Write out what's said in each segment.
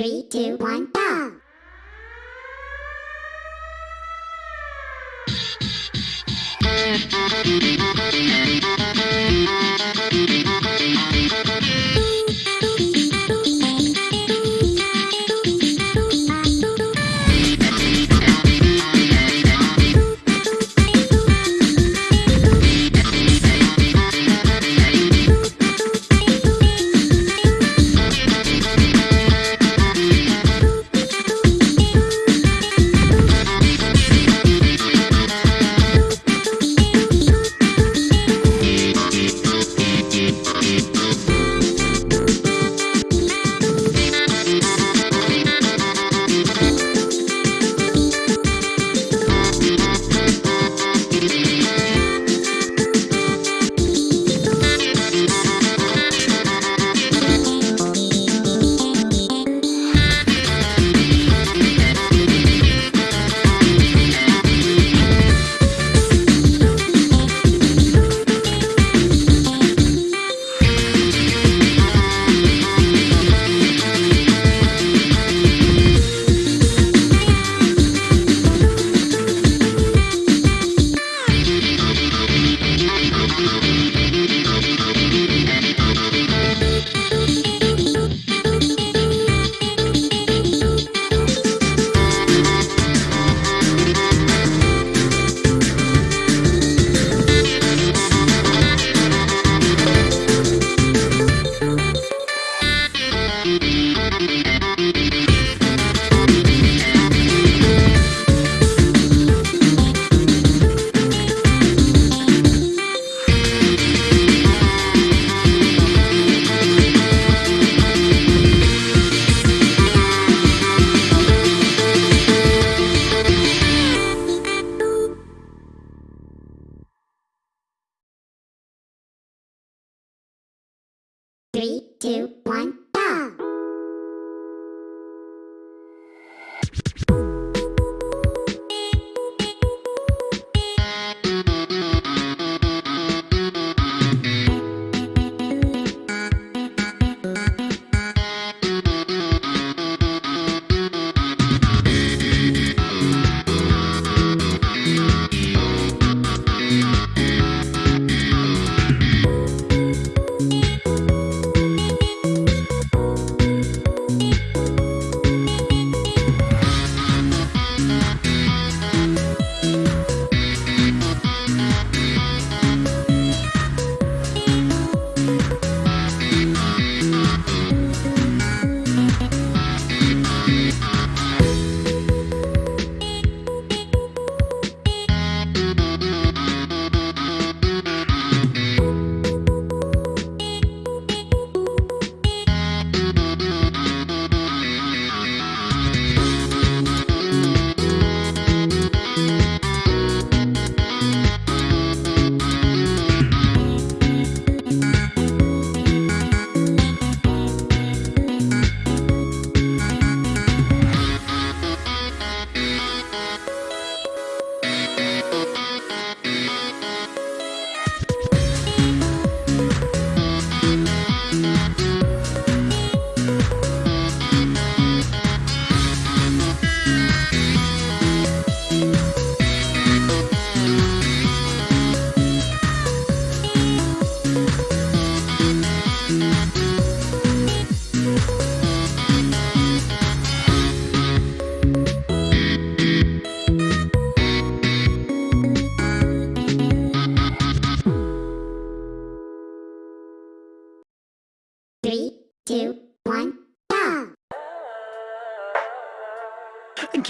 Three, two, one, go! Three, two, one,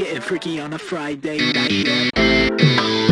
Getting freaky on a Friday night.